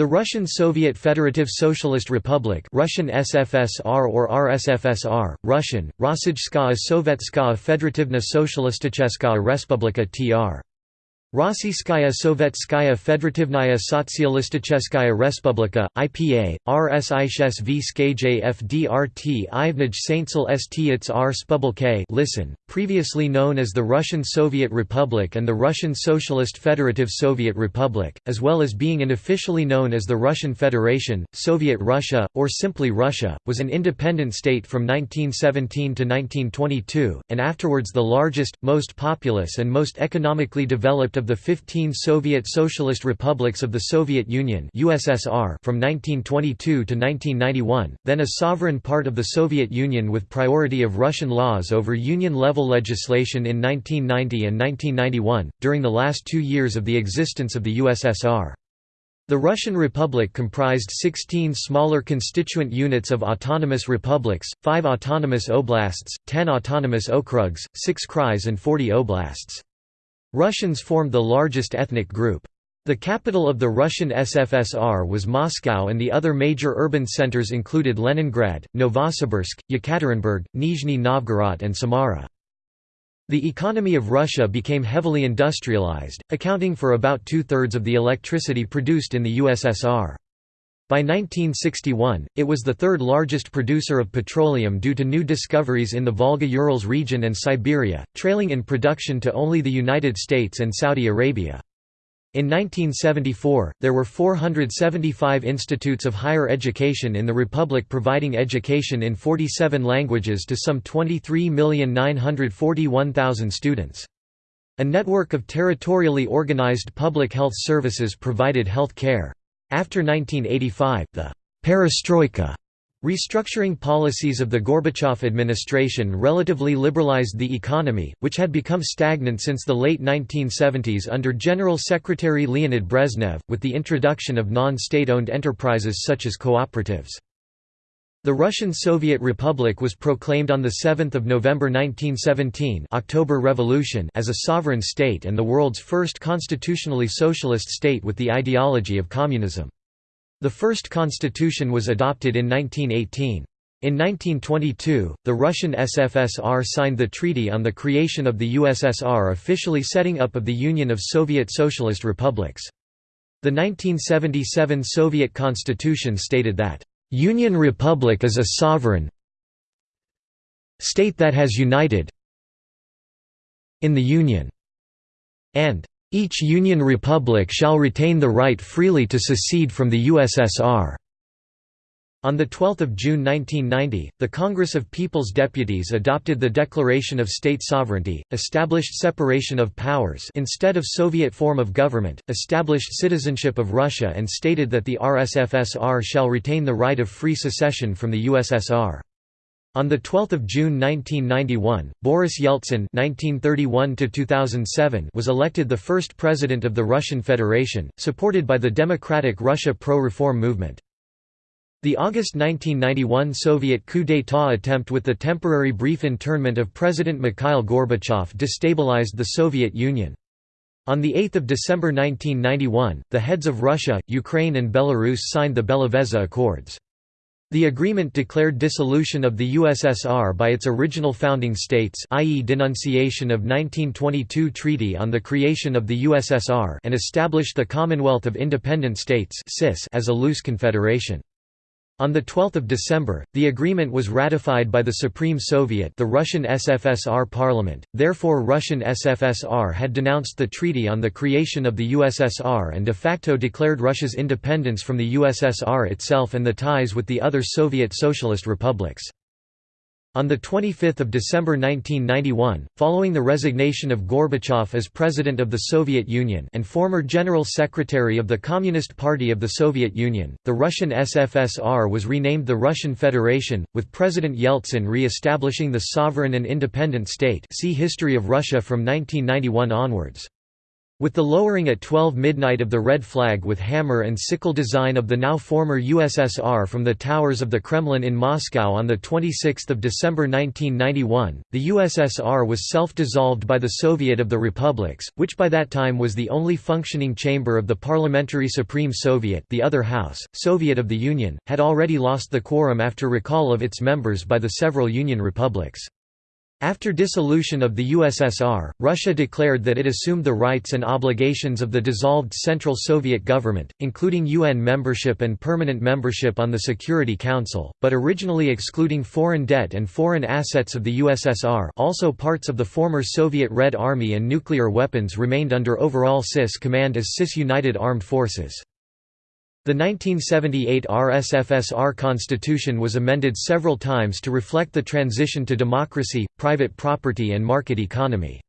The Russian Soviet Federative Socialist Republic Russian SFSR or RSFSR, Russian, Rossijskaya Sovetskaya Federativna Socialisticheskaya Respublika tr. Rossiyskaya Sovetskaya Federativnaya Sotsialisticheskaya Respublika, IPA, RSISV Skaj FDRT Ivnij Saintsel St R Spubulk listen, previously known as the Russian Soviet Republic and the Russian Socialist Federative Soviet Republic, as well as being unofficially known as the Russian Federation, Soviet Russia, or simply Russia, was an independent state from 1917 to 1922, and afterwards the largest, most populous and most economically developed of the 15 Soviet Socialist Republics of the Soviet Union USSR from 1922 to 1991, then a sovereign part of the Soviet Union with priority of Russian laws over Union-level legislation in 1990 and 1991, during the last two years of the existence of the USSR. The Russian Republic comprised 16 smaller constituent units of autonomous republics, 5 autonomous oblasts, 10 autonomous okrugs, 6 krais and 40 oblasts. Russians formed the largest ethnic group. The capital of the Russian SFSR was Moscow and the other major urban centers included Leningrad, Novosibirsk, Yekaterinburg, Nizhny Novgorod and Samara. The economy of Russia became heavily industrialized, accounting for about two-thirds of the electricity produced in the USSR. By 1961, it was the third largest producer of petroleum due to new discoveries in the Volga-Urals region and Siberia, trailing in production to only the United States and Saudi Arabia. In 1974, there were 475 institutes of higher education in the republic providing education in 47 languages to some 23,941,000 students. A network of territorially organized public health services provided health care. After 1985, the «perestroika» restructuring policies of the Gorbachev administration relatively liberalized the economy, which had become stagnant since the late 1970s under General Secretary Leonid Brezhnev, with the introduction of non-state-owned enterprises such as cooperatives. The Russian Soviet Republic was proclaimed on 7 November 1917 October Revolution as a sovereign state and the world's first constitutionally socialist state with the ideology of communism. The first constitution was adopted in 1918. In 1922, the Russian SFSR signed the Treaty on the Creation of the USSR officially setting up of the Union of Soviet Socialist Republics. The 1977 Soviet constitution stated that Union Republic is a sovereign state that has united in the Union, and each Union Republic shall retain the right freely to secede from the USSR. On 12 June 1990, the Congress of People's Deputies adopted the Declaration of State Sovereignty, established separation of powers instead of Soviet form of government, established citizenship of Russia and stated that the RSFSR shall retain the right of free secession from the USSR. On 12 June 1991, Boris Yeltsin (1931–2007) was elected the first president of the Russian Federation, supported by the Democratic Russia pro-reform movement. The August 1991 Soviet coup d'état attempt with the temporary brief internment of President Mikhail Gorbachev destabilized the Soviet Union. On 8 December 1991, the heads of Russia, Ukraine and Belarus signed the Belavezha Accords. The agreement declared dissolution of the USSR by its original founding states i.e. denunciation of 1922 Treaty on the Creation of the USSR and established the Commonwealth of Independent States as a loose confederation. On 12 December, the agreement was ratified by the Supreme Soviet the Russian SFSR parliament, therefore Russian SFSR had denounced the treaty on the creation of the USSR and de facto declared Russia's independence from the USSR itself and the ties with the other Soviet socialist republics. On 25 December 1991, following the resignation of Gorbachev as President of the Soviet Union and former General Secretary of the Communist Party of the Soviet Union, the Russian SFSR was renamed the Russian Federation, with President Yeltsin re-establishing the sovereign and independent state see History of Russia from 1991 onwards. With the lowering at 12 midnight of the red flag with hammer and sickle design of the now former USSR from the towers of the Kremlin in Moscow on 26 December 1991, the USSR was self-dissolved by the Soviet of the Republics, which by that time was the only functioning chamber of the Parliamentary Supreme Soviet the other house, Soviet of the Union, had already lost the quorum after recall of its members by the several Union republics. After dissolution of the USSR, Russia declared that it assumed the rights and obligations of the dissolved Central Soviet government, including UN membership and permanent membership on the Security Council, but originally excluding foreign debt and foreign assets of the USSR also parts of the former Soviet Red Army and nuclear weapons remained under overall CIS command as CIS United Armed Forces. The 1978 RSFSR constitution was amended several times to reflect the transition to democracy, private property and market economy.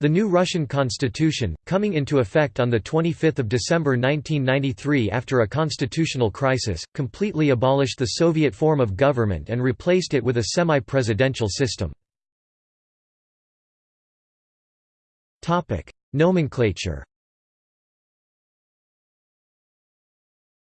The new Russian constitution, coming into effect on 25 December 1993 after a constitutional crisis, completely abolished the Soviet form of government and replaced it with a semi-presidential system. Nomenclature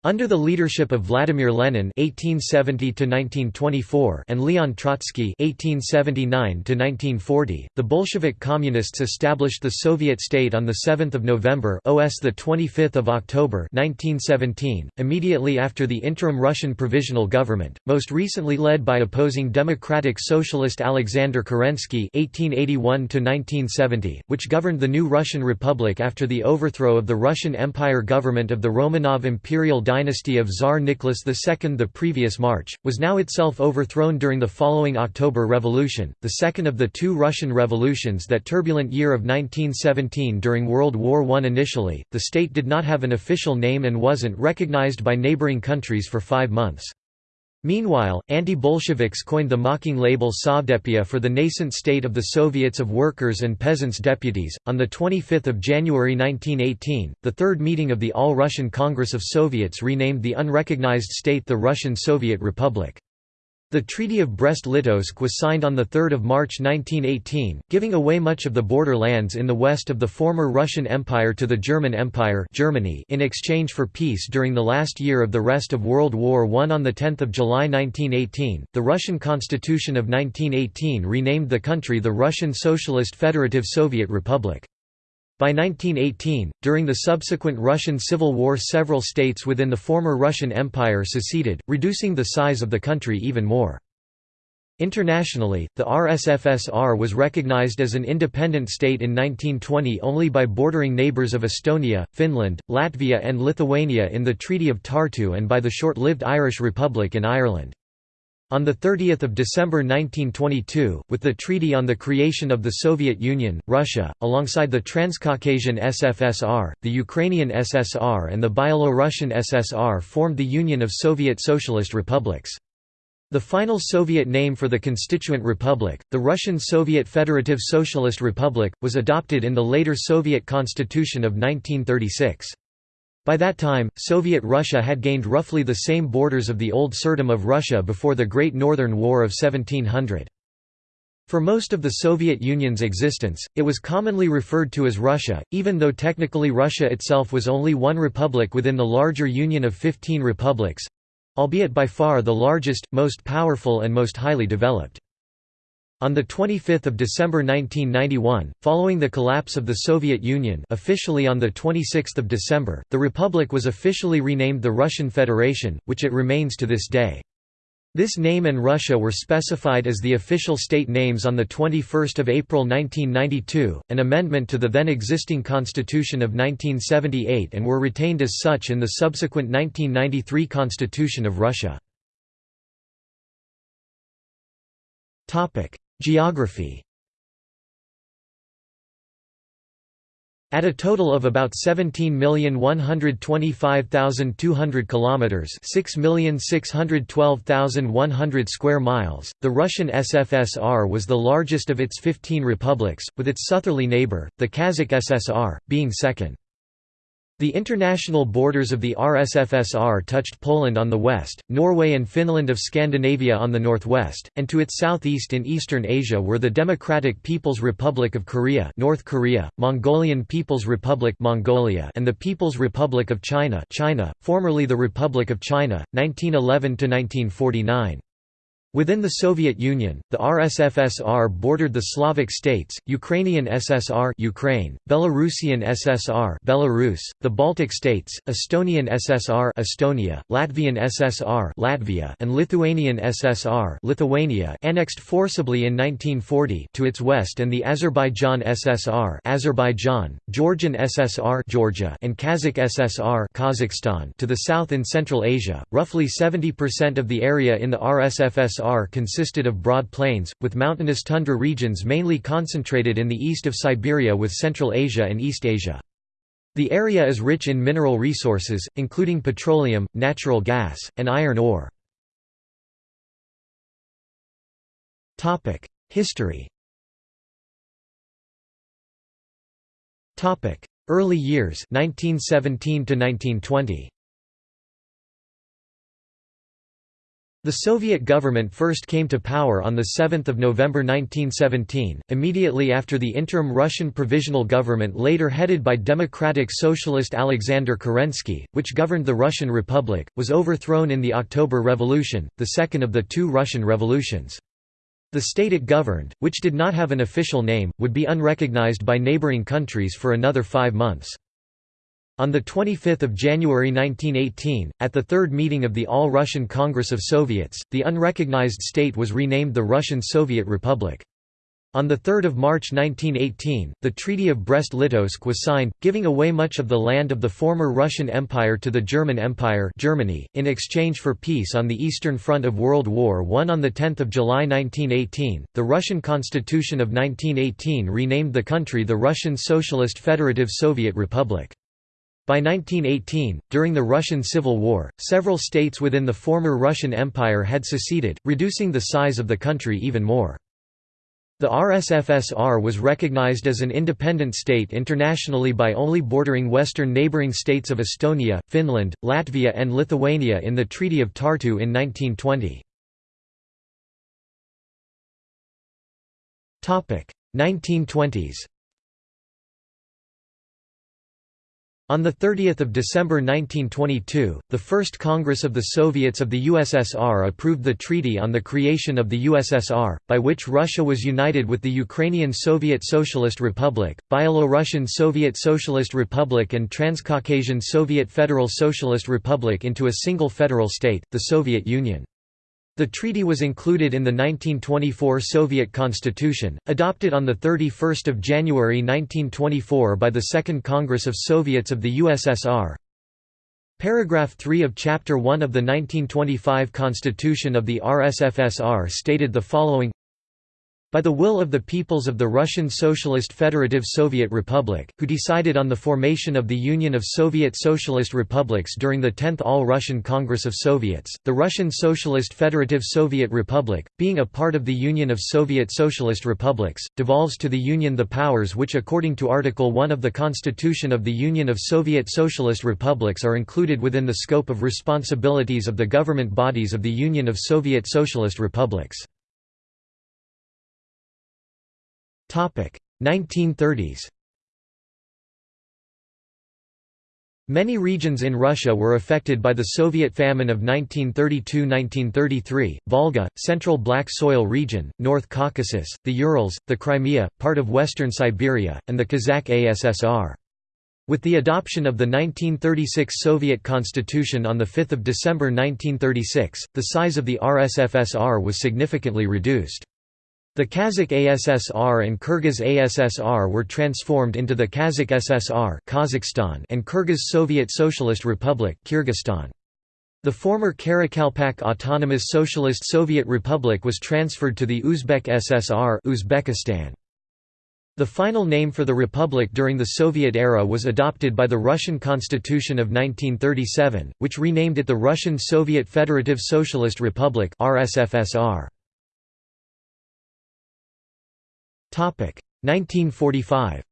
Under the leadership of Vladimir Lenin (1870–1924) and Leon Trotsky (1879–1940), the Bolshevik Communists established the Soviet state on the 7th of November (OS the 25th of October) 1917, immediately after the interim Russian provisional government, most recently led by opposing democratic socialist Alexander Kerensky (1881–1970), which governed the new Russian Republic after the overthrow of the Russian Empire government of the Romanov imperial dynasty of Tsar Nicholas II the previous March, was now itself overthrown during the following October Revolution, the second of the two Russian revolutions that turbulent year of 1917 during World War I. Initially, the state did not have an official name and wasn't recognized by neighboring countries for five months. Meanwhile, anti-Bolsheviks coined the mocking label Sovdepia for the nascent state of the Soviets of Workers' and Peasants' Deputies. On the 25th of January 1918, the third meeting of the All-Russian Congress of Soviets renamed the unrecognized state the Russian Soviet Republic. The Treaty of Brest-Litovsk was signed on 3 March 1918, giving away much of the border lands in the west of the former Russian Empire to the German Empire Germany in exchange for peace during the last year of the rest of World War I. On 10 July 1918, the Russian Constitution of 1918 renamed the country the Russian Socialist Federative Soviet Republic. By 1918, during the subsequent Russian Civil War several states within the former Russian Empire seceded, reducing the size of the country even more. Internationally, the RSFSR was recognized as an independent state in 1920 only by bordering neighbors of Estonia, Finland, Latvia and Lithuania in the Treaty of Tartu and by the short-lived Irish Republic in Ireland. On 30 December 1922, with the Treaty on the Creation of the Soviet Union, Russia, alongside the Transcaucasian SFSR, the Ukrainian SSR and the Byelorussian SSR formed the Union of Soviet Socialist Republics. The final Soviet name for the constituent republic, the Russian Soviet Federative Socialist Republic, was adopted in the later Soviet Constitution of 1936. By that time, Soviet Russia had gained roughly the same borders of the old Tsardom of Russia before the Great Northern War of 1700. For most of the Soviet Union's existence, it was commonly referred to as Russia, even though technically Russia itself was only one republic within the larger Union of 15 republics—albeit by far the largest, most powerful and most highly developed. On 25 December 1991, following the collapse of the Soviet Union officially on 26 December, the republic was officially renamed the Russian Federation, which it remains to this day. This name and Russia were specified as the official state names on 21 April 1992, an amendment to the then existing Constitution of 1978 and were retained as such in the subsequent 1993 Constitution of Russia. Geography At a total of about 17,125,200 kilometers, 6,612,100 square miles, the Russian SFSR was the largest of its 15 republics, with its southerly neighbor, the Kazakh SSR, being second. The international borders of the RSFSR touched Poland on the west, Norway and Finland of Scandinavia on the northwest, and to its southeast in Eastern Asia were the Democratic People's Republic of Korea, North Korea, Mongolian People's Republic, Mongolia, and the People's Republic of China, China, formerly the Republic of China, 1911 to 1949. Within the Soviet Union, the RSFSR bordered the Slavic states, Ukrainian SSR Ukraine, Belarusian SSR Belarus, the Baltic states, Estonian SSR Estonia, Latvian SSR Latvia, and Lithuanian SSR Lithuania annexed forcibly in 1940 to its west and the Azerbaijan SSR Azerbaijan, Georgian SSR Georgia, and Kazakh SSR Kazakhstan to the south in Central Asia. Roughly 70% of the area in the RSFSR USSR consisted of broad plains, with mountainous tundra regions mainly concentrated in the east of Siberia with Central Asia and East Asia. The area is rich in mineral resources, including petroleum, natural gas, and iron ore. History Early years 1917 to 1920 The Soviet government first came to power on 7 November 1917, immediately after the interim Russian Provisional Government later headed by Democratic Socialist Alexander Kerensky, which governed the Russian Republic, was overthrown in the October Revolution, the second of the two Russian revolutions. The state it governed, which did not have an official name, would be unrecognized by neighboring countries for another five months. On 25 January 1918, at the third meeting of the All-Russian Congress of Soviets, the unrecognized state was renamed the Russian Soviet Republic. On 3 March 1918, the Treaty of Brest-Litovsk was signed, giving away much of the land of the former Russian Empire to the German Empire Germany, in exchange for peace on the Eastern Front of World War I. On 10 July 1918, the Russian Constitution of 1918 renamed the country the Russian Socialist Federative Soviet Republic. By 1918, during the Russian Civil War, several states within the former Russian Empire had seceded, reducing the size of the country even more. The RSFSR was recognized as an independent state internationally by only bordering western neighboring states of Estonia, Finland, Latvia and Lithuania in the Treaty of Tartu in 1920. 1920s On 30 December 1922, the First Congress of the Soviets of the USSR approved the Treaty on the Creation of the USSR, by which Russia was united with the Ukrainian Soviet Socialist Republic, Byelorussian Soviet Socialist Republic and Transcaucasian Soviet Federal Socialist Republic into a single federal state, the Soviet Union. The treaty was included in the 1924 Soviet Constitution, adopted on 31 January 1924 by the Second Congress of Soviets of the USSR. Paragraph 3 of Chapter 1 of the 1925 Constitution of the RSFSR stated the following by the will of the peoples of the Russian Socialist Federative Soviet Republic, who decided on the formation of the Union of Soviet Socialist Republics during the 10th All-Russian Congress of Soviets, the Russian Socialist Federative Soviet Republic, being a part of the Union of Soviet Socialist Republics, devolves to the Union the powers which according to Article 1 of the Constitution of the Union of Soviet Socialist Republics are included within the scope of responsibilities of the government bodies of the Union of Soviet Socialist Republics. 1930s Many regions in Russia were affected by the Soviet famine of 1932–1933, Volga, Central Black Soil region, North Caucasus, the Urals, the Crimea, part of western Siberia, and the Kazakh ASSR. With the adoption of the 1936 Soviet Constitution on 5 December 1936, the size of the RSFSR was significantly reduced. The Kazakh ASSR and Kyrgyz ASSR were transformed into the Kazakh SSR Kazakhstan and Kyrgyz Soviet Socialist Republic Kyrgyzstan. The former Karakalpak Autonomous Socialist Soviet Republic was transferred to the Uzbek SSR Uzbekistan. The final name for the republic during the Soviet era was adopted by the Russian Constitution of 1937, which renamed it the Russian Soviet Federative Socialist Republic RSFSR. 1945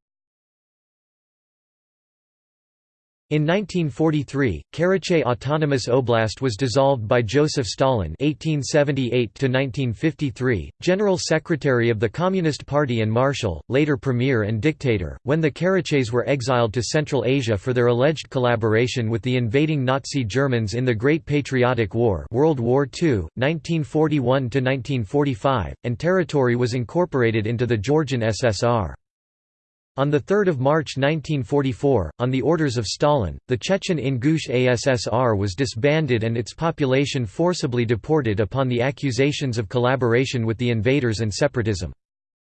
In 1943, Karachay Autonomous Oblast was dissolved by Joseph Stalin (1878–1953), General Secretary of the Communist Party and Marshal, later Premier and dictator, when the Karachays were exiled to Central Asia for their alleged collaboration with the invading Nazi Germans in the Great Patriotic War, World War II, 1941–1945, and territory was incorporated into the Georgian SSR. On 3 March 1944, on the orders of Stalin, the Chechen Ingush ASSR was disbanded and its population forcibly deported upon the accusations of collaboration with the invaders and separatism.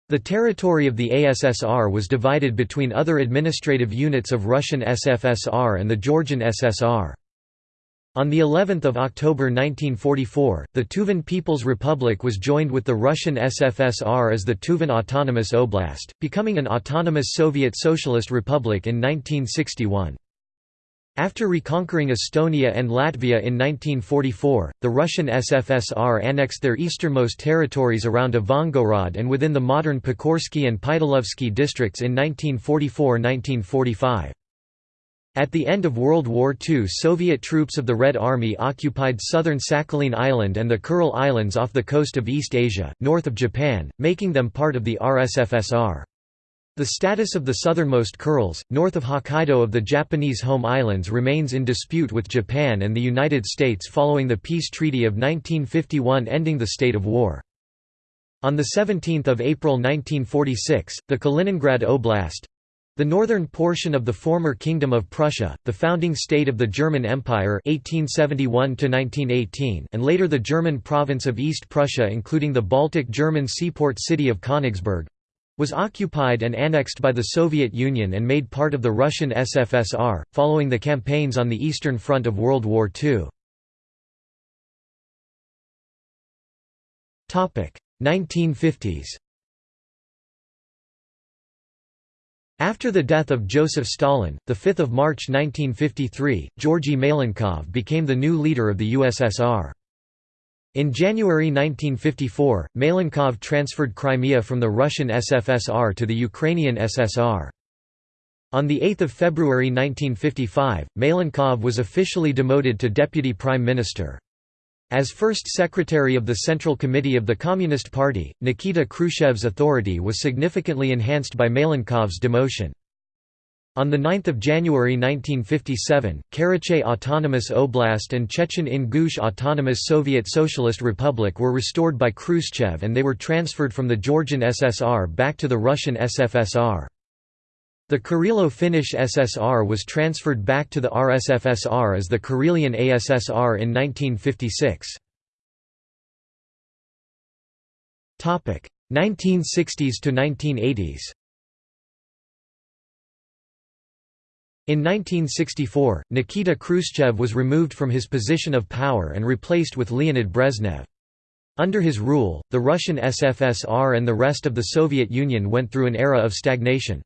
The territory of the ASSR was divided between other administrative units of Russian SFSR and the Georgian SSR. On the 11th of October 1944, the Tuvan People's Republic was joined with the Russian SFSR as the Tuvan Autonomous Oblast, becoming an autonomous Soviet Socialist Republic in 1961. After reconquering Estonia and Latvia in 1944, the Russian SFSR annexed their easternmost territories around Ivangorod and within the modern Pokrovsky and Pytalovsky districts in 1944–1945. At the end of World War II Soviet troops of the Red Army occupied southern Sakhalin Island and the Kuril Islands off the coast of East Asia, north of Japan, making them part of the RSFSR. The status of the southernmost Kurils, north of Hokkaido of the Japanese home islands remains in dispute with Japan and the United States following the peace treaty of 1951 ending the state of war. On 17 April 1946, the Kaliningrad Oblast, the northern portion of the former Kingdom of Prussia, the founding state of the German Empire 1871 and later the German province of East Prussia including the Baltic German seaport city of Königsberg, was occupied and annexed by the Soviet Union and made part of the Russian SFSR, following the campaigns on the Eastern Front of World War II. 1950s After the death of Joseph Stalin, 5 March 1953, Georgy Malenkov became the new leader of the USSR. In January 1954, Malenkov transferred Crimea from the Russian SFSR to the Ukrainian SSR. On 8 February 1955, Malenkov was officially demoted to deputy prime minister. As first secretary of the Central Committee of the Communist Party, Nikita Khrushchev's authority was significantly enhanced by Malenkov's demotion. On 9 January 1957, Karachay Autonomous Oblast and Chechen Ingush Autonomous Soviet Socialist Republic were restored by Khrushchev and they were transferred from the Georgian SSR back to the Russian SFSR. The Karelo-Finnish SSR was transferred back to the RSFSR as the Karelian ASSR in 1956. 1960s to 1980s In 1964, Nikita Khrushchev was removed from his position of power and replaced with Leonid Brezhnev. Under his rule, the Russian SFSR and the rest of the Soviet Union went through an era of stagnation.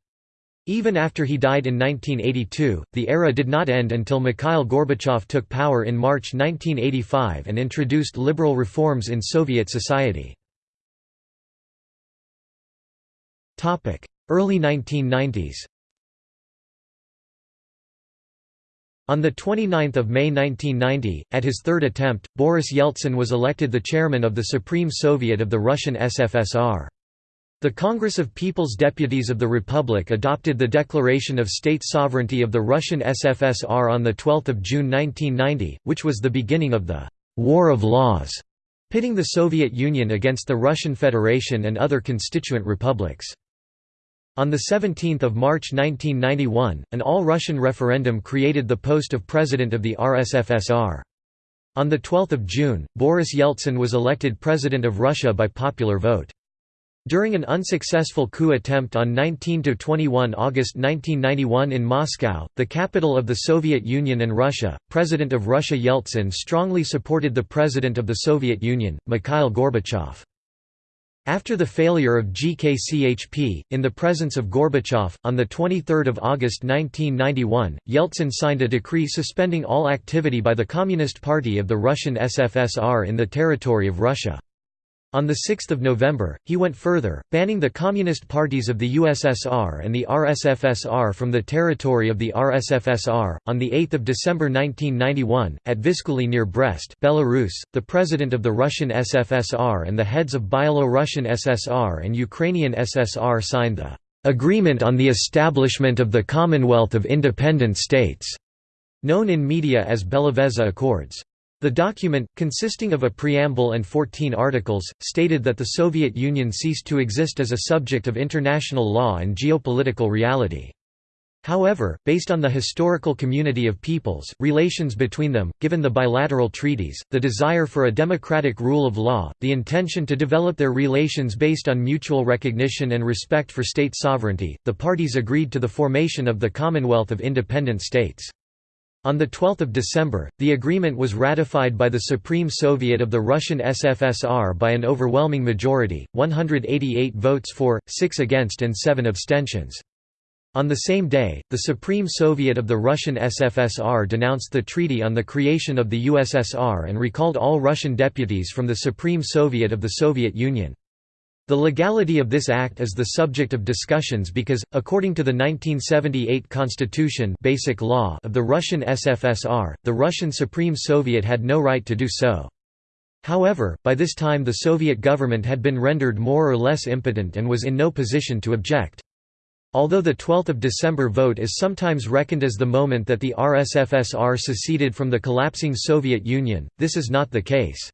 Even after he died in 1982, the era did not end until Mikhail Gorbachev took power in March 1985 and introduced liberal reforms in Soviet society. Early 1990s On 29 May 1990, at his third attempt, Boris Yeltsin was elected the chairman of the Supreme Soviet of the Russian SFSR. The Congress of People's Deputies of the Republic adopted the Declaration of State Sovereignty of the Russian SFSR on 12 June 1990, which was the beginning of the «War of Laws», pitting the Soviet Union against the Russian Federation and other constituent republics. On 17 March 1991, an all-Russian referendum created the post of President of the RSFSR. On 12 June, Boris Yeltsin was elected President of Russia by popular vote. During an unsuccessful coup attempt on 19–21 August 1991 in Moscow, the capital of the Soviet Union and Russia, President of Russia Yeltsin strongly supported the President of the Soviet Union, Mikhail Gorbachev. After the failure of GKCHP, in the presence of Gorbachev, on 23 August 1991, Yeltsin signed a decree suspending all activity by the Communist Party of the Russian SFSR in the territory of Russia. On 6 November, he went further, banning the communist parties of the USSR and the RSFSR from the territory of the RSFSR. On 8 December 1991, at Vyskuli near Brest, Belarus, the president of the Russian SFSR and the heads of Byelo-Russian SSR and Ukrainian SSR signed the "Agreement on the Establishment of the Commonwealth of Independent States", known in media as Belavezha Accords. The document, consisting of a preamble and 14 articles, stated that the Soviet Union ceased to exist as a subject of international law and geopolitical reality. However, based on the historical community of peoples, relations between them, given the bilateral treaties, the desire for a democratic rule of law, the intention to develop their relations based on mutual recognition and respect for state sovereignty, the parties agreed to the formation of the Commonwealth of Independent States. On 12 December, the agreement was ratified by the Supreme Soviet of the Russian SFSR by an overwhelming majority, 188 votes for, 6 against and 7 abstentions. On the same day, the Supreme Soviet of the Russian SFSR denounced the treaty on the creation of the USSR and recalled all Russian deputies from the Supreme Soviet of the Soviet Union. The legality of this act is the subject of discussions because, according to the 1978 constitution basic law of the Russian SFSR, the Russian Supreme Soviet had no right to do so. However, by this time the Soviet government had been rendered more or less impotent and was in no position to object. Although the 12 December vote is sometimes reckoned as the moment that the RSFSR seceded from the collapsing Soviet Union, this is not the case.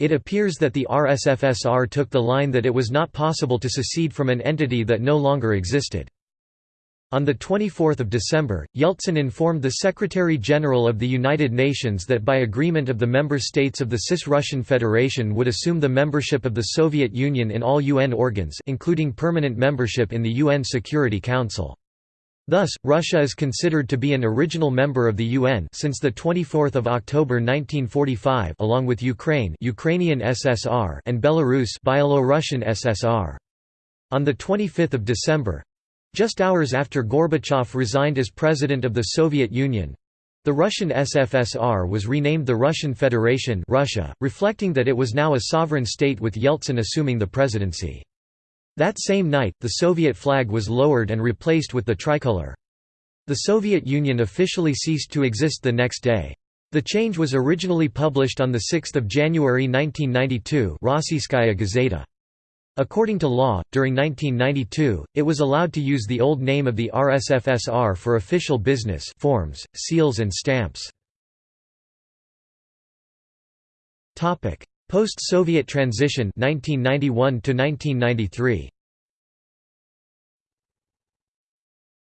It appears that the RSFSR took the line that it was not possible to secede from an entity that no longer existed. On 24 December, Yeltsin informed the Secretary-General of the United Nations that by agreement of the member states of the CIS Russian Federation would assume the membership of the Soviet Union in all UN organs including permanent membership in the UN Security Council. Thus, Russia is considered to be an original member of the UN since the 24th of October 1945 along with Ukraine Ukrainian SSR and Belarus Byelo-Russian SSR. On the 25th of December, just hours after Gorbachev resigned as president of the Soviet Union, the Russian SFSR was renamed the Russian Federation Russia, reflecting that it was now a sovereign state with Yeltsin assuming the presidency. That same night, the Soviet flag was lowered and replaced with the tricolor. The Soviet Union officially ceased to exist the next day. The change was originally published on 6 January 1992 Rossiyskaya Gazeta. According to law, during 1992, it was allowed to use the old name of the RSFSR for official business forms, seals and stamps. Post-Soviet transition 1991 to 1993.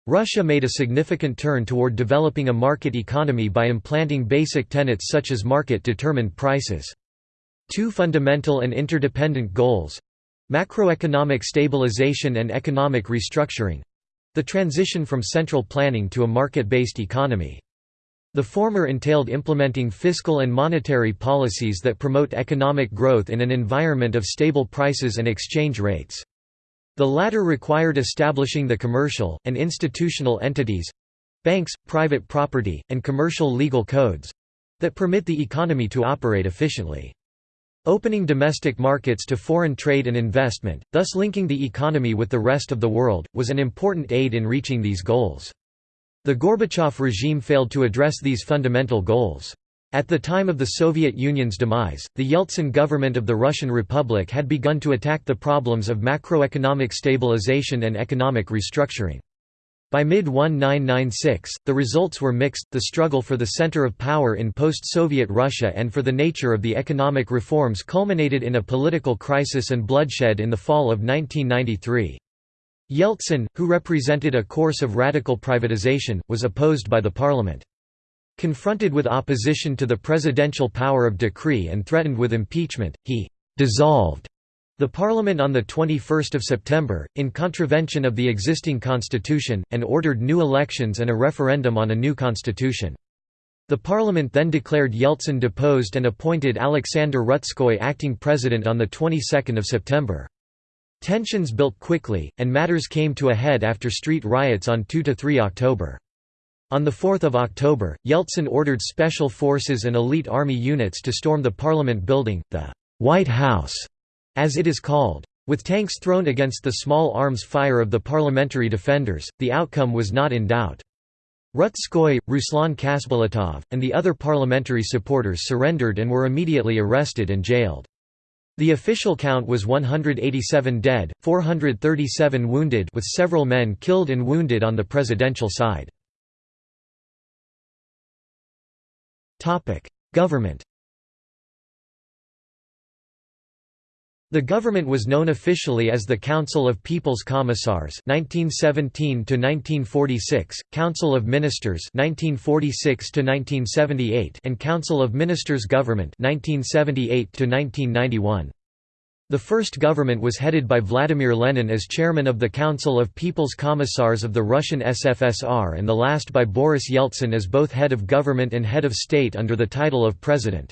Russia made a significant turn toward developing a market economy by implanting basic tenets such as market-determined prices. Two fundamental and interdependent goals—macroeconomic stabilization and economic restructuring—the transition from central planning to a market-based economy. The former entailed implementing fiscal and monetary policies that promote economic growth in an environment of stable prices and exchange rates. The latter required establishing the commercial, and institutional entities—banks, private property, and commercial legal codes—that permit the economy to operate efficiently. Opening domestic markets to foreign trade and investment, thus linking the economy with the rest of the world, was an important aid in reaching these goals. The Gorbachev regime failed to address these fundamental goals. At the time of the Soviet Union's demise, the Yeltsin government of the Russian Republic had begun to attack the problems of macroeconomic stabilization and economic restructuring. By mid-1996, the results were mixed, the struggle for the center of power in post-Soviet Russia and for the nature of the economic reforms culminated in a political crisis and bloodshed in the fall of 1993. Yeltsin, who represented a course of radical privatization, was opposed by the parliament. Confronted with opposition to the presidential power of decree and threatened with impeachment, he «dissolved» the parliament on 21 September, in contravention of the existing constitution, and ordered new elections and a referendum on a new constitution. The parliament then declared Yeltsin deposed and appointed Alexander Rutskoy acting president on the 22nd of September. Tensions built quickly, and matters came to a head after street riots on 2–3 October. On 4 October, Yeltsin ordered special forces and elite army units to storm the parliament building, the «White House», as it is called. With tanks thrown against the small arms fire of the parliamentary defenders, the outcome was not in doubt. Rutskoy, Ruslan Khasbulatov, and the other parliamentary supporters surrendered and were immediately arrested and jailed. The official count was 187 dead, 437 wounded with several men killed and wounded on the presidential side. Government The government was known officially as the Council of People's Commissars 1917 1946, Council of Ministers 1946 1978, and Council of Ministers Government 1978 1991. The first government was headed by Vladimir Lenin as chairman of the Council of People's Commissars of the Russian SFSR and the last by Boris Yeltsin as both head of government and head of state under the title of president.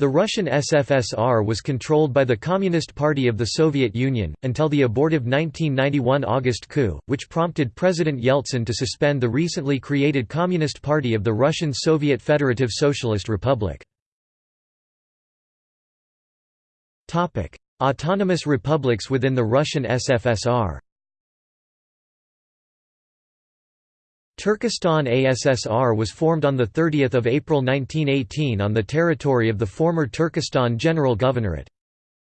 The Russian SFSR was controlled by the Communist Party of the Soviet Union, until the abortive 1991 August coup, which prompted President Yeltsin to suspend the recently created Communist Party of the Russian Soviet Federative Socialist Republic. Autonomous republics within the Russian SFSR Turkestan ASSR was formed on 30 April 1918 on the territory of the former Turkestan General Governorate.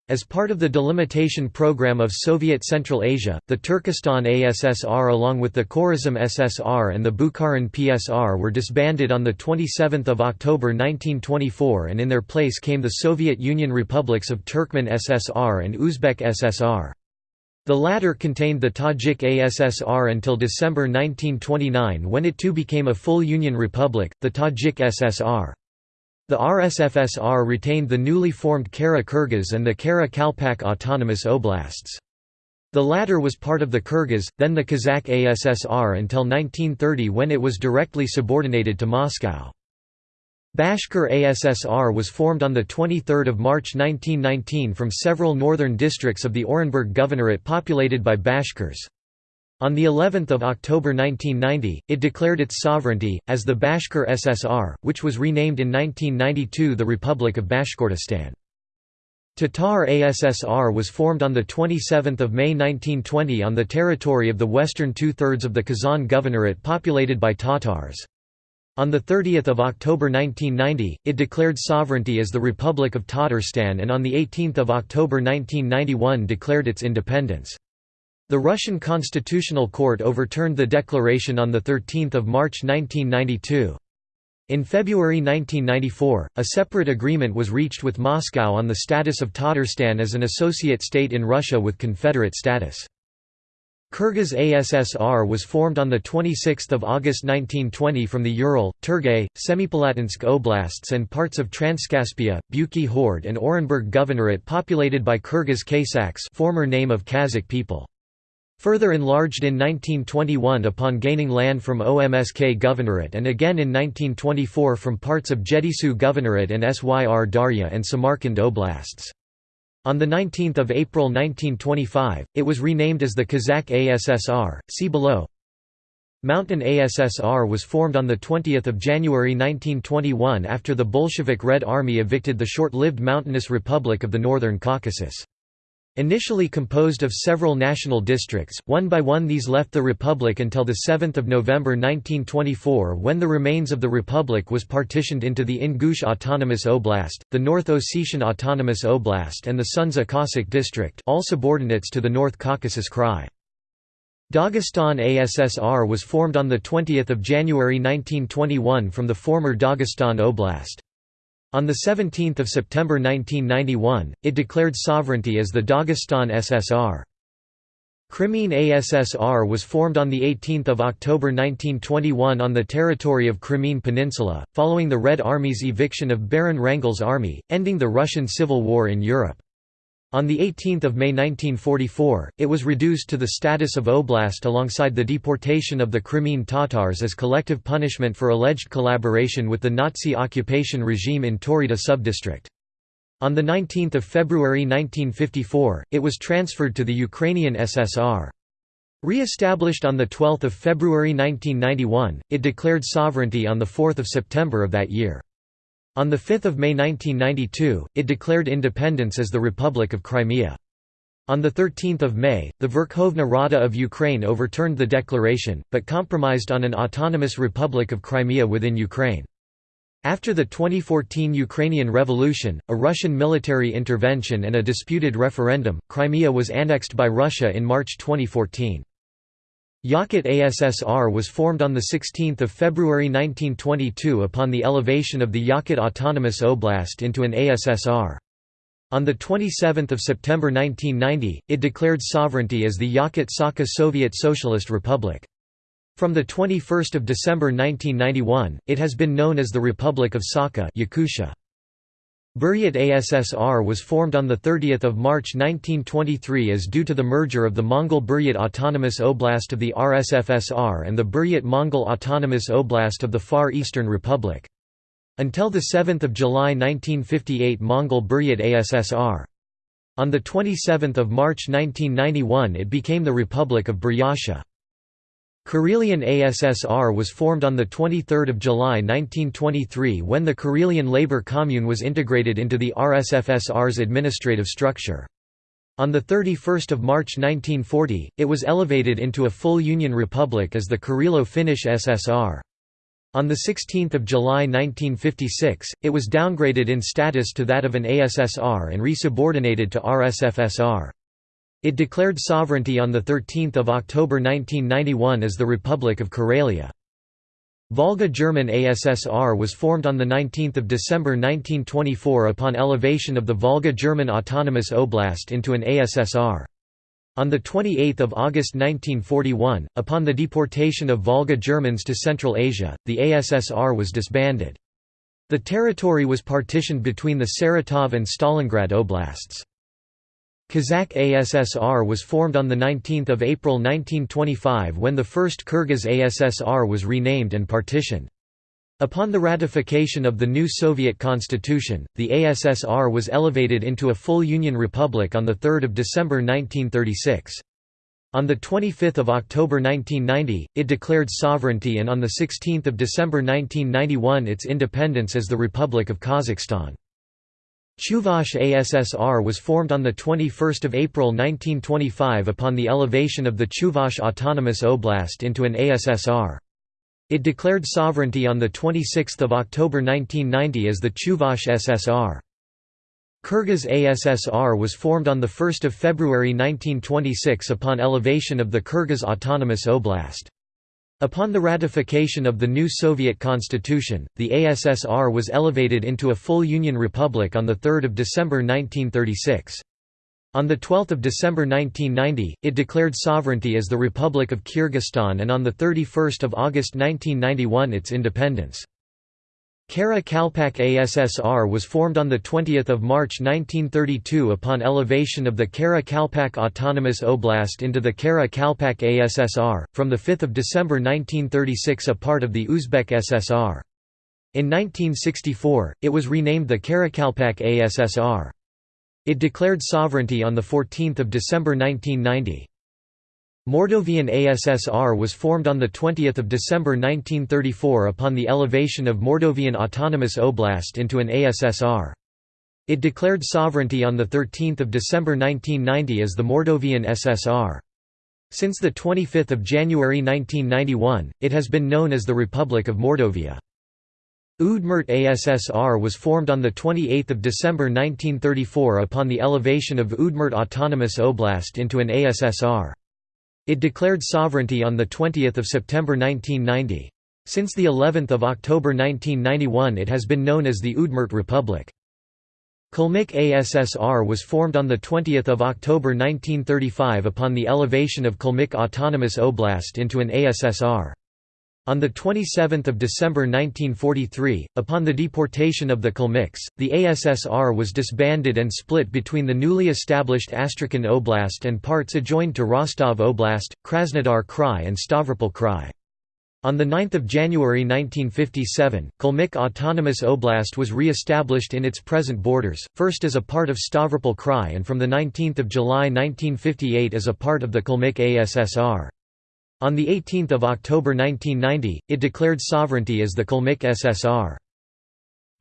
As part of the delimitation program of Soviet Central Asia, the Turkestan ASSR along with the Khorazm SSR and the Bukharan PSR were disbanded on 27 October 1924 and in their place came the Soviet Union republics of Turkmen SSR and Uzbek SSR. The latter contained the Tajik ASSR until December 1929 when it too became a full Union republic, the Tajik SSR. The RSFSR retained the newly formed Kara Kyrgyz and the Kara Kalpak autonomous oblasts. The latter was part of the Kyrgyz, then the Kazakh ASSR until 1930 when it was directly subordinated to Moscow. Bashkir ASSR was formed on 23 March 1919 from several northern districts of the Orenburg Governorate populated by Bashkirs. On the 11th of October 1990, it declared its sovereignty, as the Bashkir SSR, which was renamed in 1992 the Republic of Bashkortostan. Tatar ASSR was formed on 27 May 1920 on the territory of the western two-thirds of the Kazan Governorate populated by Tatars. On 30 October 1990, it declared sovereignty as the Republic of Tatarstan and on 18 October 1991 declared its independence. The Russian Constitutional Court overturned the declaration on 13 March 1992. In February 1994, a separate agreement was reached with Moscow on the status of Tatarstan as an associate state in Russia with confederate status. Kyrgyz ASSR was formed on 26 August 1920 from the Ural, Turgay, Semipalatinsk oblasts and parts of Transcaspia, Bukey Horde and Orenburg Governorate populated by Kyrgyz Kaysaks former name of Kazakh people. Further enlarged in 1921 upon gaining land from OMSK Governorate and again in 1924 from parts of Jetysu Governorate and Syr Darya and Samarkand oblasts. On 19 April 1925, it was renamed as the Kazakh ASSR, see below. Mountain ASSR was formed on 20 January 1921 after the Bolshevik Red Army evicted the short-lived mountainous Republic of the Northern Caucasus. Initially composed of several national districts, one by one these left the Republic until 7 November 1924 when the remains of the Republic was partitioned into the Ingush Autonomous Oblast, the North Ossetian Autonomous Oblast and the Sunzha Cossack District all subordinates to the North Caucasus Krai. Dagestan ASSR was formed on 20 January 1921 from the former Dagestan Oblast. On 17 September 1991, it declared sovereignty as the Dagestan SSR. Crimean ASSR was formed on 18 October 1921 on the territory of Crimean Peninsula, following the Red Army's eviction of Baron Wrangel's army, ending the Russian Civil War in Europe. On 18 May 1944, it was reduced to the status of oblast alongside the deportation of the Crimean Tatars as collective punishment for alleged collaboration with the Nazi occupation regime in Taurida subdistrict. On 19 February 1954, it was transferred to the Ukrainian SSR. Re-established on 12 February 1991, it declared sovereignty on 4 September of that year. On 5 May 1992, it declared independence as the Republic of Crimea. On 13 May, the Verkhovna Rada of Ukraine overturned the declaration, but compromised on an autonomous Republic of Crimea within Ukraine. After the 2014 Ukrainian Revolution, a Russian military intervention and a disputed referendum, Crimea was annexed by Russia in March 2014. Yakut ASSR was formed on 16 February 1922 upon the elevation of the Yakut Autonomous Oblast into an ASSR. On 27 September 1990, it declared sovereignty as the Yakut Sakha Soviet Socialist Republic. From 21 December 1991, it has been known as the Republic of Sakha Yakutia. Buryat ASSR was formed on 30 March 1923 as due to the merger of the Mongol Buryat Autonomous Oblast of the RSFSR and the Buryat Mongol Autonomous Oblast of the Far Eastern Republic. Until 7 July 1958 Mongol Buryat ASSR. On 27 March 1991 it became the Republic of Buryatia. Karelian ASSR was formed on 23 July 1923 when the Karelian Labour Commune was integrated into the RSFSR's administrative structure. On 31 March 1940, it was elevated into a full Union Republic as the Karelo-Finnish SSR. On 16 July 1956, it was downgraded in status to that of an ASSR and resubordinated to RSFSR. It declared sovereignty on 13 October 1991 as the Republic of Karelia. Volga German ASSR was formed on 19 December 1924 upon elevation of the Volga German Autonomous Oblast into an ASSR. On 28 August 1941, upon the deportation of Volga Germans to Central Asia, the ASSR was disbanded. The territory was partitioned between the Saratov and Stalingrad oblasts. Kazakh ASSR was formed on 19 April 1925 when the first Kyrgyz ASSR was renamed and partitioned. Upon the ratification of the new Soviet constitution, the ASSR was elevated into a full Union Republic on 3 December 1936. On 25 October 1990, it declared sovereignty and on 16 December 1991 its independence as the Republic of Kazakhstan. Chuvash ASSR was formed on 21 April 1925 upon the elevation of the Chuvash Autonomous Oblast into an ASSR. It declared sovereignty on 26 October 1990 as the Chuvash SSR. Kyrgyz ASSR was formed on 1 February 1926 upon elevation of the Kyrgyz Autonomous Oblast. Upon the ratification of the new Soviet constitution, the ASSR was elevated into a full Union Republic on 3 December 1936. On 12 December 1990, it declared sovereignty as the Republic of Kyrgyzstan and on 31 August 1991 its independence. Kara Kalpak ASSR was formed on 20 March 1932 upon elevation of the Kara Kalpak Autonomous Oblast into the Kara Kalpak ASSR, from 5 December 1936 a part of the Uzbek SSR. In 1964, it was renamed the Karakalpak ASSR. It declared sovereignty on 14 December 1990. Mordovian ASSR was formed on 20 December 1934 upon the elevation of Mordovian Autonomous Oblast into an ASSR. It declared sovereignty on 13 December 1990 as the Mordovian SSR. Since 25 January 1991, it has been known as the Republic of Mordovia. Udmurt ASSR was formed on 28 December 1934 upon the elevation of Udmurt Autonomous Oblast into an ASSR. It declared sovereignty on 20 September 1990. Since the 11th of October 1991 it has been known as the Udmurt Republic. Kalmyk ASSR was formed on 20 October 1935 upon the elevation of Kalmyk Autonomous Oblast into an ASSR. On 27 December 1943, upon the deportation of the Kalmyks, the ASSR was disbanded and split between the newly established Astrakhan Oblast and parts adjoined to Rostov Oblast, Krasnodar Krai and Stavropol Krai. On 9 January 1957, Kalmyk Autonomous Oblast was re-established in its present borders, first as a part of Stavropol Krai and from 19 July 1958 as a part of the Kalmyk ASSR. On 18 October 1990, it declared sovereignty as the Kalmyk SSR.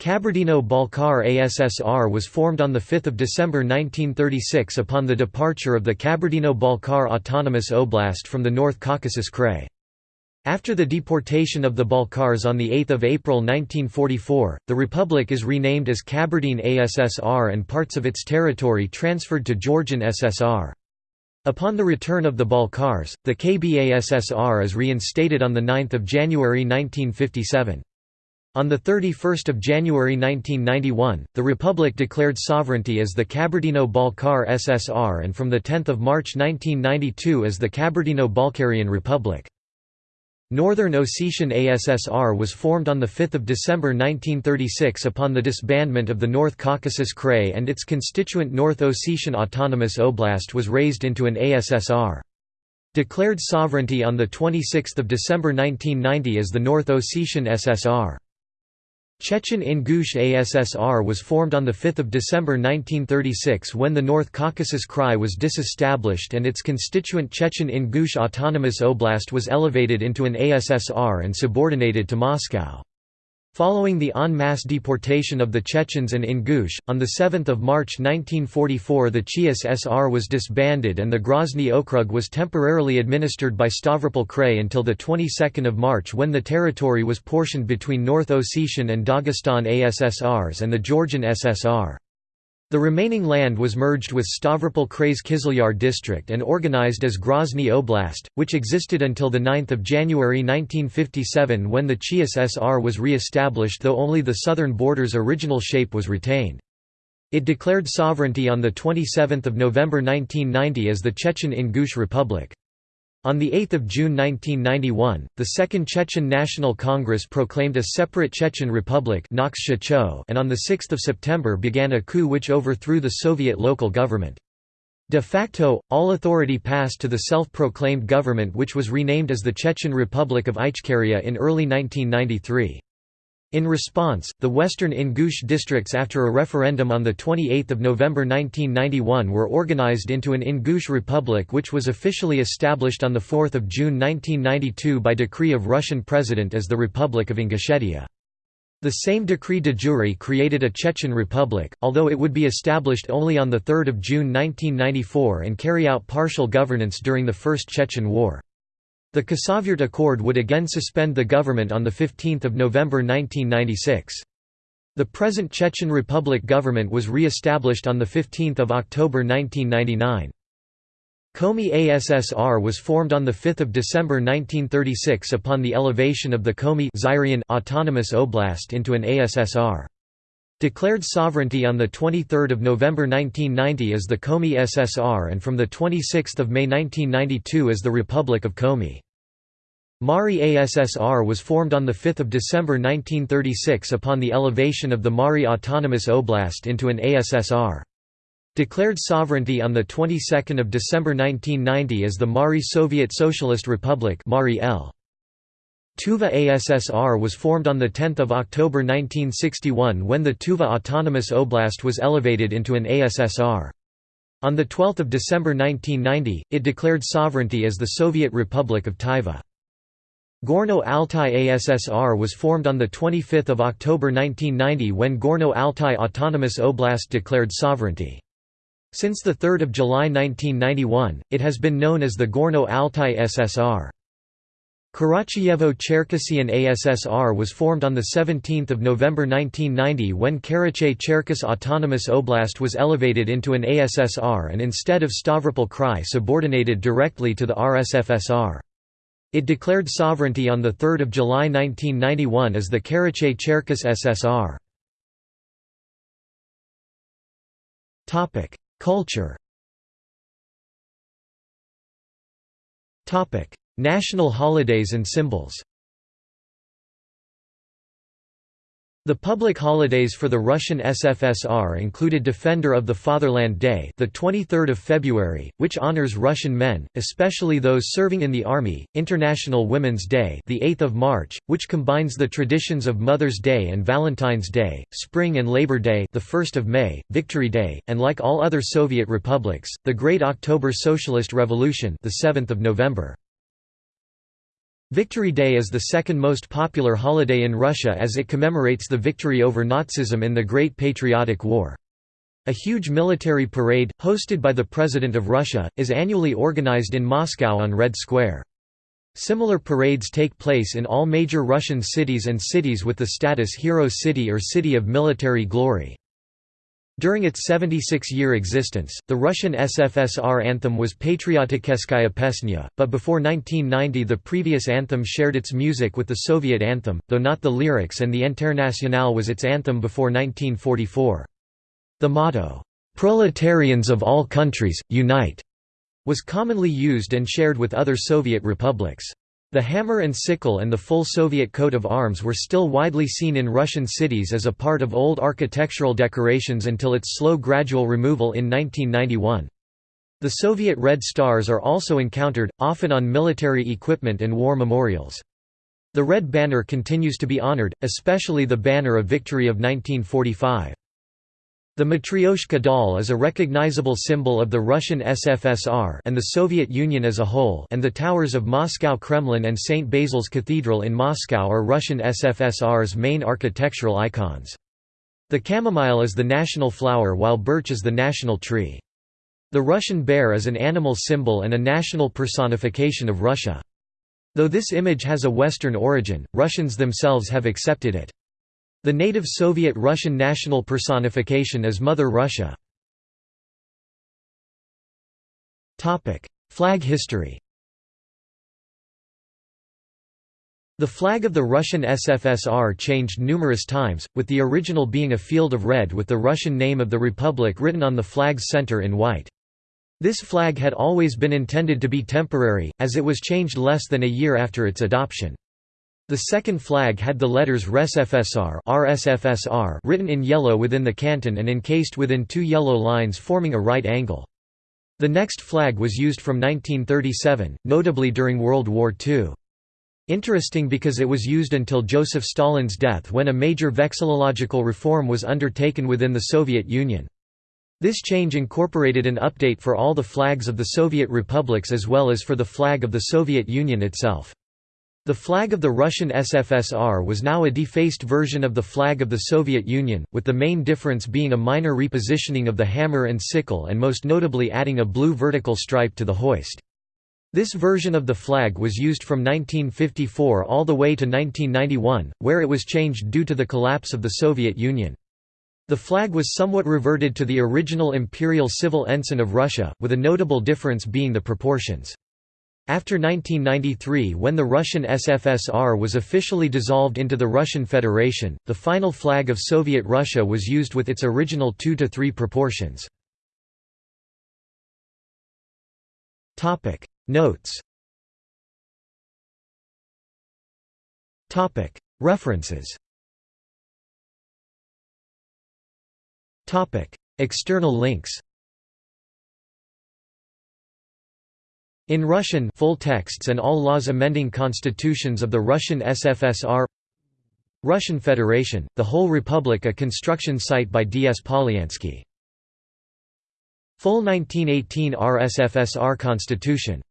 Kabardino-Balkar ASSR was formed on 5 December 1936 upon the departure of the Kabardino-Balkar Autonomous Oblast from the North Caucasus Krai. After the deportation of the Balkars on 8 April 1944, the republic is renamed as Kabardine ASSR and parts of its territory transferred to Georgian SSR. Upon the return of the Balkars, the KBASSR is reinstated on 9 January 1957. On 31 January 1991, the Republic declared sovereignty as the Kabardino-Balkar SSR and from 10 March 1992 as the Kabardino-Balkarian Republic. Northern Ossetian ASSR was formed on 5 December 1936 upon the disbandment of the North Caucasus Krai and its constituent North Ossetian Autonomous Oblast was raised into an ASSR. Declared sovereignty on 26 December 1990 as the North Ossetian SSR. Chechen Ingush ASSR was formed on 5 December 1936 when the North Caucasus Krai was disestablished and its constituent Chechen Ingush Autonomous Oblast was elevated into an ASSR and subordinated to Moscow. Following the en masse deportation of the Chechens and Ingush, on 7 March 1944 the ChIASSR was disbanded and the Grozny Okrug was temporarily administered by Stavropol Krai until the 22nd of March when the territory was portioned between North Ossetian and Dagestan ASSRs and the Georgian SSR. The remaining land was merged with Stavropol Krai's Kizlyar district and organized as Grozny Oblast, which existed until 9 January 1957 when the ChIASSR was re-established though only the southern border's original shape was retained. It declared sovereignty on 27 November 1990 as the Chechen Ingush Republic. On 8 June 1991, the Second Chechen National Congress proclaimed a separate Chechen Republic and on 6 September began a coup which overthrew the Soviet local government. De facto, all authority passed to the self-proclaimed government which was renamed as the Chechen Republic of Ichkeria in early 1993. In response, the western Ingush districts after a referendum on 28 November 1991 were organized into an Ingush Republic which was officially established on 4 June 1992 by decree of Russian President as the Republic of Ingushetia. The same decree de jure created a Chechen Republic, although it would be established only on 3 June 1994 and carry out partial governance during the First Chechen War. The Khasavyurt Accord would again suspend the government on 15 November 1996. The present Chechen Republic government was re-established on 15 October 1999. Komi ASSR was formed on 5 December 1936 upon the elevation of the Komi Autonomous Oblast into an ASSR. Declared sovereignty on 23 November 1990 as the Komi SSR and from 26 May 1992 as the Republic of Komi. Mari ASSR was formed on 5 December 1936 upon the elevation of the Mari Autonomous Oblast into an ASSR. Declared sovereignty on the 22nd of December 1990 as the Mari Soviet Socialist Republic Mari El Tuva ASSR was formed on 10 October 1961 when the Tuva Autonomous Oblast was elevated into an ASSR. On 12 December 1990, it declared sovereignty as the Soviet Republic of Tuva. Gorno-Altai ASSR was formed on 25 October 1990 when Gorno-Altai Autonomous Oblast declared sovereignty. Since 3 July 1991, it has been known as the Gorno-Altai SSR. Karachayevo-Cherkessian ASSR was formed on 17 November 1990 when Karachay-Cherkess Autonomous Oblast was elevated into an ASSR and instead of Stavropol Krai subordinated directly to the RSFSR. It declared sovereignty on 3 July 1991 as the Karachay-Cherkess SSR. Culture National holidays and symbols The public holidays for the Russian SFSR included Defender of the Fatherland Day, the 23rd of February, which honors Russian men, especially those serving in the army; International Women's Day, the 8th of March, which combines the traditions of Mother's Day and Valentine's Day; Spring and Labor Day, the 1st of May; Victory Day, and like all other Soviet republics, the Great October Socialist Revolution, the 7th of November. Victory Day is the second most popular holiday in Russia as it commemorates the victory over Nazism in the Great Patriotic War. A huge military parade, hosted by the President of Russia, is annually organized in Moscow on Red Square. Similar parades take place in all major Russian cities and cities with the status Hero City or City of Military Glory. During its 76-year existence, the Russian SFSR anthem was Patrioticheskaya Pesnya, but before 1990 the previous anthem shared its music with the Soviet anthem, though not the lyrics and the Internationale was its anthem before 1944. The motto, "'Proletarians of all countries, unite' was commonly used and shared with other Soviet republics. The hammer and sickle and the full Soviet coat of arms were still widely seen in Russian cities as a part of old architectural decorations until its slow gradual removal in 1991. The Soviet Red Stars are also encountered, often on military equipment and war memorials. The Red Banner continues to be honored, especially the Banner of Victory of 1945. The Matryoshka doll is a recognizable symbol of the Russian SFSR and the Soviet Union as a whole and the towers of Moscow Kremlin and St. Basil's Cathedral in Moscow are Russian SFSR's main architectural icons. The chamomile is the national flower while birch is the national tree. The Russian bear is an animal symbol and a national personification of Russia. Though this image has a Western origin, Russians themselves have accepted it. The native Soviet Russian national personification is Mother Russia. Flag history The flag of the Russian SFSR changed numerous times, with the original being a field of red with the Russian name of the republic written on the flag's center in white. This flag had always been intended to be temporary, as it was changed less than a year after its adoption. The second flag had the letters RSFSR RSFSR written in yellow within the canton and encased within two yellow lines forming a right angle. The next flag was used from 1937, notably during World War II. Interesting because it was used until Joseph Stalin's death when a major vexillological reform was undertaken within the Soviet Union. This change incorporated an update for all the flags of the Soviet republics as well as for the flag of the Soviet Union itself. The flag of the Russian SFSR was now a defaced version of the flag of the Soviet Union, with the main difference being a minor repositioning of the hammer and sickle and most notably adding a blue vertical stripe to the hoist. This version of the flag was used from 1954 all the way to 1991, where it was changed due to the collapse of the Soviet Union. The flag was somewhat reverted to the original imperial civil ensign of Russia, with a notable difference being the proportions. After 1993 when the Russian SFSR was officially dissolved into the Russian Federation, the final flag of Soviet Russia was used with its original 2 to 3 proportions. Notes. References. External links In Russian full texts and all laws amending constitutions of the Russian SFSR Russian Federation, the whole republic a construction site by D. S. Polyansky. Full 1918 RSFSR constitution